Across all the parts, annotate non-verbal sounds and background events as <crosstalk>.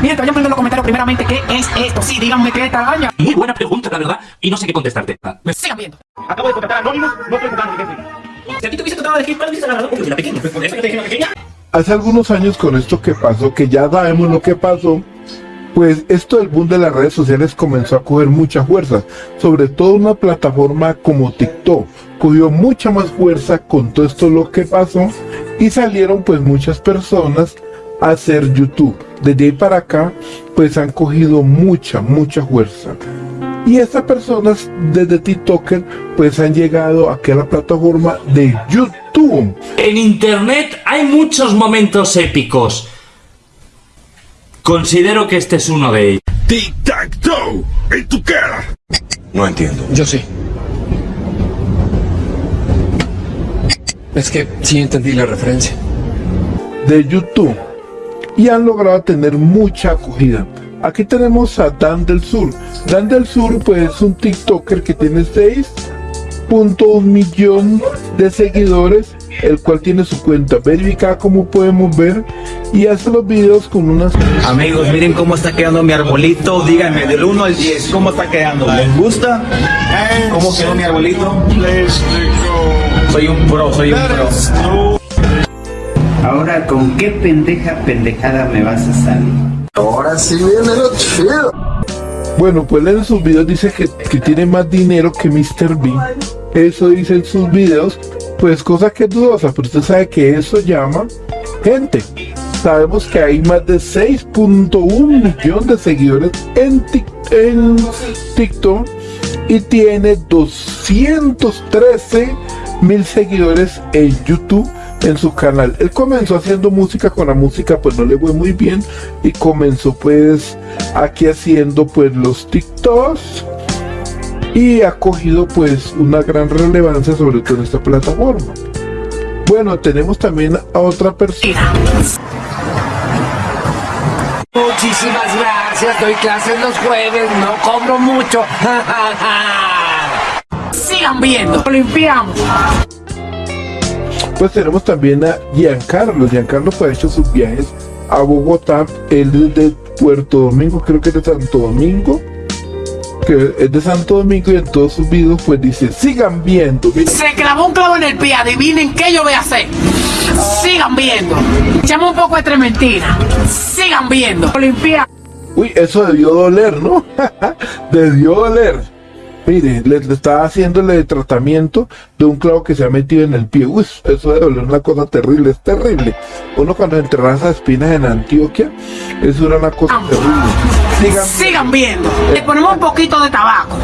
Miren, vayan poniendo en los comentarios primeramente qué es esto. Sí, díganme qué es esta araña. Muy buena pregunta, la verdad, y no sé qué contestarte. Me sigan viendo. Acabo de contratar a Anonymous, no estoy jugando ni Si a ti te hubiese tratado de decir, ¿cuál dices agarrado? Porque yo era pequeño. Por eso yo te dije la pequeña. Hace algunos años con esto que pasó, que ya sabemos lo que pasó, pues esto del boom de las redes sociales comenzó a coger mucha fuerza, sobre todo una plataforma como TikTok, cogió mucha más fuerza con todo esto lo que pasó y salieron pues muchas personas hacer YouTube. Desde ahí para acá pues han cogido mucha, mucha fuerza. Y estas personas desde TikToker pues han llegado aquí a la plataforma de YouTube. En internet hay muchos momentos épicos. Considero que este es uno de ellos. Tic-tac-toe, en tu cara. No entiendo. Yo sí. Es que sí entendí la referencia. de YouTube y han logrado tener mucha acogida. Aquí tenemos a Dan del Sur. Dan del Sur pues es un TikToker que tiene 6.1 millón de seguidores, el cual tiene su cuenta verificada como podemos ver y hace los videos con unas... Amigos, miren cómo está quedando mi arbolito. Díganme del 1 al 10, ¿cómo está quedando? ¿Les gusta? ¿Cómo quedó mi arbolito? Soy un pro, soy un pro. Ahora, ¿con qué pendeja pendejada me vas a salir? Ahora sí viene lo chido. Bueno, pues en sus videos dice que, que tiene más dinero que Mr. Bean. Eso dice en sus videos, pues cosa que es dudosa, pero usted sabe que eso llama gente. Sabemos que hay más de 6.1 millones de seguidores en, Tik- en TikTok y tiene 213 mil seguidores en YouTube en su canal. Él comenzó haciendo música, con la música pues no le fue muy bien y comenzó pues aquí haciendo pues los TikToks y ha cogido pues una gran relevancia sobre todo en esta plataforma. Bueno, tenemos también a otra persona. Muchísimas gracias. Doy clases los jueves. No cobro mucho. <laughs> Sigan viendo. Limpiamos. Pues tenemos también a Giancarlo. Giancarlo pues ha hecho sus viajes a Bogotá. Él es de Puerto Domingo, creo que es de Santo Domingo. Que es de Santo Domingo y en todos sus videos pues dice, sigan viendo. Se clavó un clavo en el pie. Adivinen qué yo voy a hacer. Sigan viendo. Echamos un poco de trementina. Sigan viendo. Limpiamos. Uy, eso debió doler, ¿no? <laughs> debió doler. Mire, le, le estaba haciéndole tratamiento de un clavo que se ha metido en el pie. Uy, eso debe doler una cosa terrible, es terrible. Uno cuando enterraba esas espinas en Antioquia, eso era una cosa terrible. Sigan, Sigan viendo. Le ponemos un poquito de tabaco.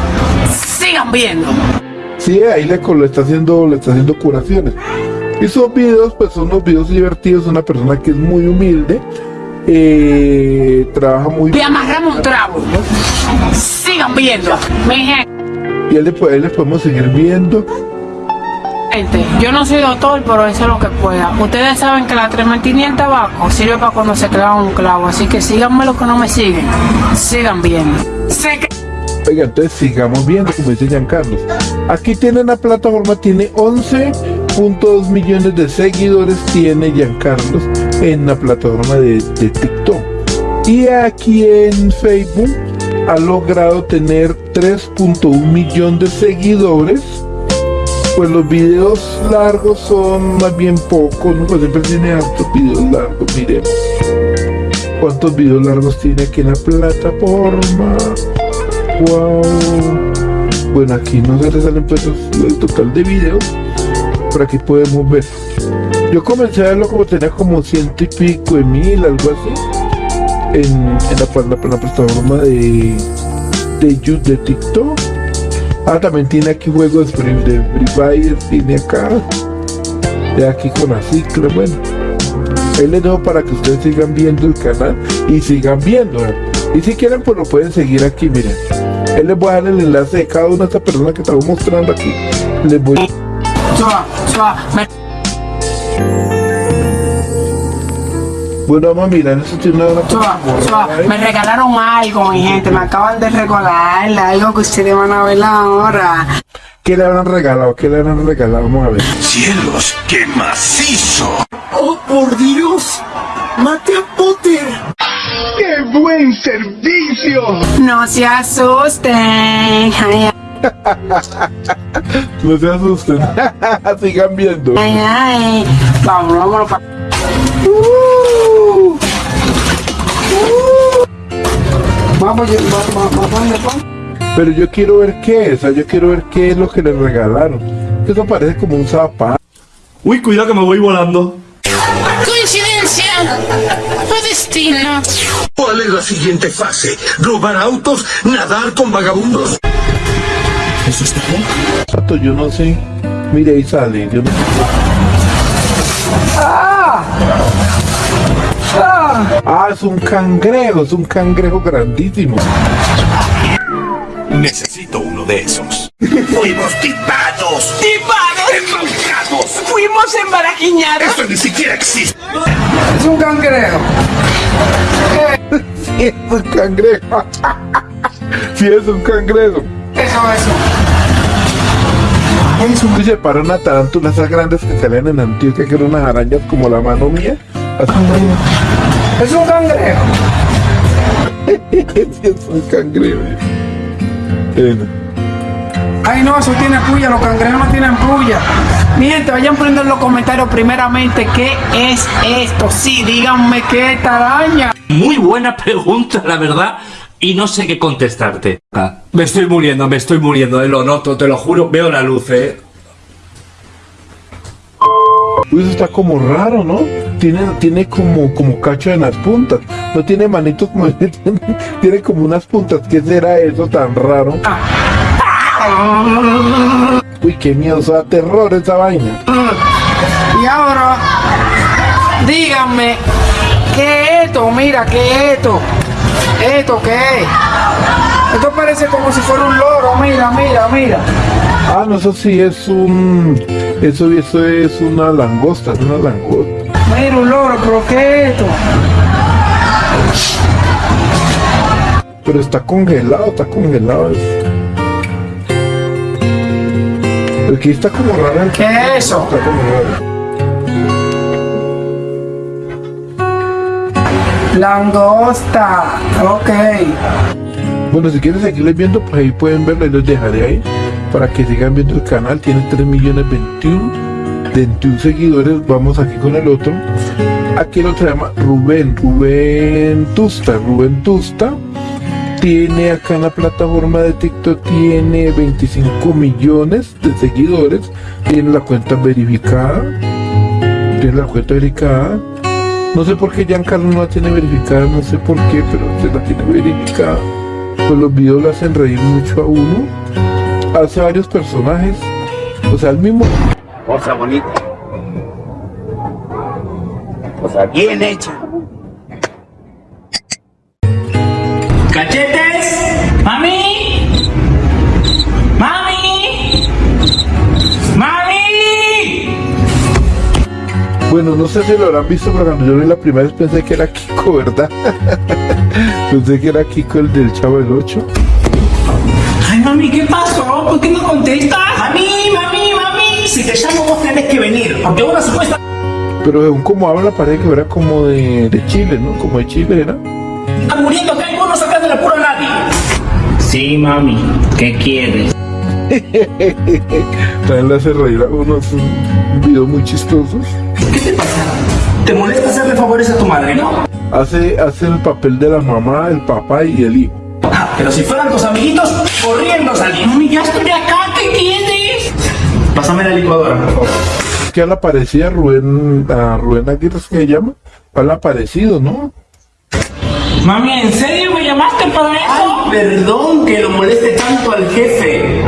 Sigan viendo. sí, ahí le, está haciendo, le está haciendo curaciones. Y sus videos, pues son unos videos divertidos, una persona que es muy humilde, eh, trabaja muy Le amarramos un trabo. Sigan viendo. Mi gente. Y él le, puede- le podemos seguir viendo. Gente, yo no soy doctor, pero eso es lo que pueda. Ustedes saben que la trementina y el tabaco sirve para cuando se clava un clavo, así que síganme los que no me siguen. Sigan que Oiga, entonces sigamos viendo, como dice Giancarlo. Aquí tiene la plataforma, tiene 11.2 millones de seguidores, tiene Giancarlo en la plataforma de, de TikTok. Y aquí en Facebook ha logrado tener 3.1 millón de seguidores. Pues los videos largos son más bien pocos, ¿no? Pues siempre tiene hartos videos largos, miremos. ¿Cuántos videos largos tiene aquí en la plataforma? Wow. Bueno, aquí no se le salen pues el total de videos. Por aquí podemos ver. Yo comencé a verlo como tenía como ciento y pico de mil, algo así. En, la, pla- la plataforma de, de de TikTok. Ah, también tiene aquí juegos de Free, Fire, tiene acá. De aquí con la cicla, bueno. Ahí les dejo para que ustedes sigan viendo el canal y sigan viendo. Y si quieren, pues lo pueden seguir aquí, miren. Él les voy a dar el enlace de cada una de estas personas que estamos mostrando aquí. Les voy Bueno, vamos a mirar, eso tiene una chua, chua. Me regalaron algo, mi gente. Me acaban de regalar algo que ustedes van a ver ahora. ¿Qué le habrán regalado? ¿Qué le habrán regalado? Vamos a ver. ¡Cielos, qué macizo! ¡Oh, por Dios! ¡Mate a Potter! ¡Qué buen servicio! No se asusten. Ay, No se asusten. <laughs> Sigan viendo. ay, ay. Vamos, vámonos para. Vamos, vamos, vamos, Pero yo quiero ver qué es. O sea, yo quiero ver qué es lo que le regalaron. Eso parece como un zapato. Uy, cuidado que me voy volando. Coincidencia o destino. ¿Cuál es la siguiente fase? ¿Robar autos? ¿Nadar con vagabundos? Zapato, yo no sé. Mire, ahí sale. Yo no Ah, es un cangrejo, es un cangrejo grandísimo. Necesito uno de esos. ¡Fuimos tipados! ¡Tipados! ¡Embaucados! Fuimos embaraquiñados. ¡Eso ni siquiera existe! Es un cangrejo. Sí, es un cangrejo. Sí, es un cangrejo. Eso, eso. Y se para una tarántula esas grandes que salían en Antioquia, que eran unas arañas como la mano mía. Es un cangrejo. <laughs> Es un cangrejo. Ay, no, eso tiene puya, los cangrejos no tienen puya. Mi gente, vayan poniendo en los comentarios primeramente qué es esto. Sí, díganme qué es esta araña. Muy buena pregunta, la verdad. Y no sé qué contestarte. Ah, Me estoy muriendo, me estoy muriendo, eh, lo noto, te lo juro. Veo la luz, eh. Uy, eso está como raro, ¿no? Tiene, tiene como, como cacho en las puntas. No tiene manitos <laughs> como tiene, tiene como unas puntas. ¿Qué será eso tan raro? Uy, qué miedo, eso da terror esa vaina. Y ahora, díganme, ¿qué es esto? Mira, ¿qué es esto? ¿Esto qué es? Esto parece como si fuera un loro, mira, mira, mira. Ah, no, eso sí es un... Eso, eso es una langosta, es una langosta. Mira un loro, pero ¿qué es esto? Pero está congelado, está congelado. Aquí está como raro. el- ¿Qué es eso? Está como raro. Langosta, ok. Bueno, si quieren seguirles viendo, pues ahí pueden verlo y los dejaré ahí para que sigan viendo el canal. Tiene 3 millones 21, 21 seguidores. Vamos aquí con el otro. Aquí el otro se llama Rubén, Rubén Tusta, Rubén Tusta. Tiene acá en la plataforma de TikTok, tiene 25 millones de seguidores. Tiene la cuenta verificada. Tiene la cuenta verificada. No sé por qué Giancarlo no la tiene verificada, no sé por qué, pero se la tiene verificada. Pues los videos lo hacen reír mucho a uno. Hace varios personajes. O sea, el mismo. Cosa bonita. Cosa bien hecha. ¡Cachetes! ¡Mami! ¡Mami! ¡Mami! Bueno, no sé si lo habrán visto, pero cuando yo vi la primera vez pensé que era Kiko, ¿verdad? <laughs> pensé que era Kiko el del Chavo del 8. Mami, ¿qué pasó? ¿Por qué no contestas? Mami, mami, mami. Si te llamo vos tenés que venir. Porque una supuesta... Pero según como habla, parece que era como de, de Chile, ¿no? Como de Chile era. Está muriendo acá y vos no sacás del apuro a nadie. Sí, mami. ¿Qué quieres? <laughs> También le hace reír a unos videos muy chistosos. ¿Qué te pasa? ¿Te molesta hacerle favores a tu madre, no? Hace, hace el papel de la mamá, el papá y el hijo. Ah, pero si fueran tus amiguitos, corriendo salí. Mami, ya estoy acá, ¿qué quieres? Pásame la licuadora, por favor. que a la parecida Rubén, a Rubén Aguirre ¿es que se llama, a la parecido, ¿no? Mami, ¿en serio me llamaste para eso? perdón que lo moleste tanto al jefe.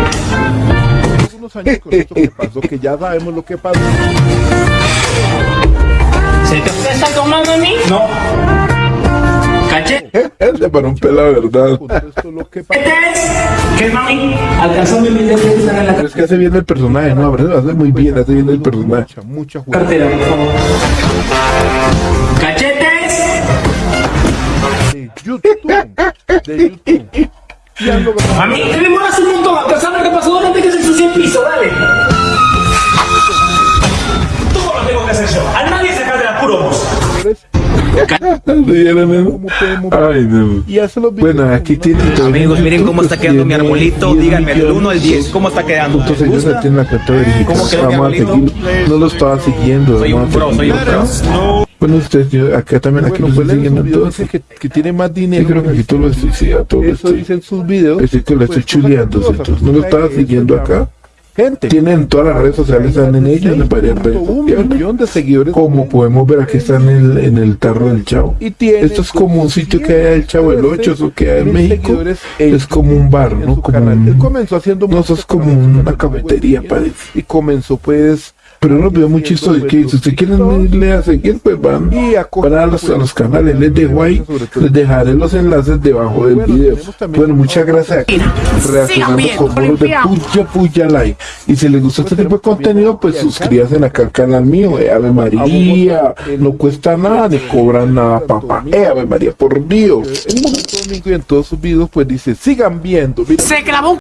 Unos años con esto que pasó, que ya sabemos lo que pasó. ¿Se te está tomando a mí? No. ¿Cachete? Se paró un pela, ¿verdad? Esto lo que pasó. ¿Qué, mami? Alcanzó mi humilde que están en la es que hace bien el personaje, ¿no? Hace muy bien, hace bien el personaje. Mucha juega. cartera, por favor. ¿Cachetes? De YouTube. De YouTube. Mami, ¿Vieron eso? Ay, no. Y Bueno, aquí tiene Amigos, miren cómo está quedando mi Tiene arbolito. 10 Díganme del millones 1 al 10, ¿cómo está quedando? Entonces ¿Les ellos gusta? ya tienen la cuenta verificada. No lo estaba siguiendo. Soy un pro, soy un pro. Bueno, ustedes, yo, acá también, aquí Bueno, lo pues estoy en siguiendo sus videos entonces. que, que tiene más dinero. creo que aquí tú lo estoy, sí, a todo Eso estoy. dicen sus videos. Así que lo estoy Pues, chuleando, entonces no lo estaba siguiendo acá. Gente. Tienen todas las redes sociales, están en ellas, en varias redes un sociales. millón de seguidores. Como podemos ver, aquí está en el, en el tarro del chavo. Y tiene Esto es como un sitio que hay el Chavo del 8, eso que hay en México. Es como un bar, ¿no? Como un- comenzó haciendo No, eso es como una cafetería, parece. Y comenzó pues Pero unos videos muy chistosos que si ustedes quieren irle a seguir, pues van, y a van a los, a los canales, les dejo ahí, les dejaré los enlaces debajo del video. Bueno, muchas gracias reaccionando con bonos de puya puya like. Y si les gusta este tipo de contenido, pues suscríbanse acá al canal mío, eh, Ave María, no cuesta nada, ni cobran nada, papá, eh, Ave María, por Dios. en Santo Domingo y en todos sus videos pues dice sigan viendo. Se clavó un